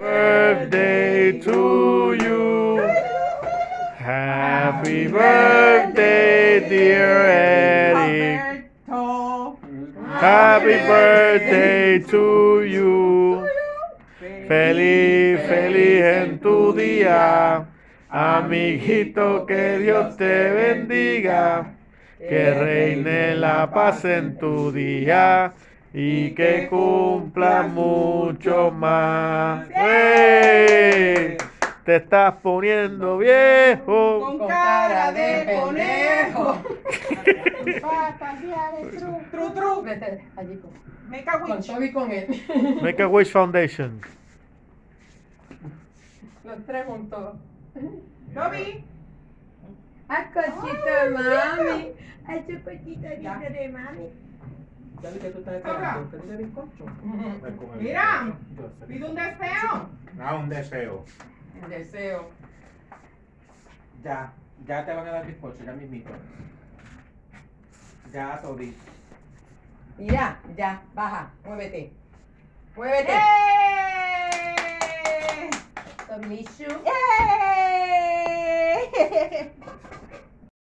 birthday to you. Happy birthday, dear Eric. Happy birthday to you. Feliz, feliz en tu día. Amiguito, que Dios te bendiga. Que reine la paz en tu día y que cumpla mucho más. ¡Ey! Te estás poniendo viejo. Con cara de conejo. Tru, tru. Vete allí con, Toby y con él. Make a Wish Foundation. Los tres juntos. Toby. De mami. Su de mami. Ya vi que tú estás esperando. ¿Qué tú bizcocho? Mira, pide un deseo. Ah, un deseo. Un deseo. Ya, ya te van a dar bizcocho, ya mismito. Ya, Toby. Mira, ya, baja, muévete. Muévete. ¡Yay! Toby ¡Yay!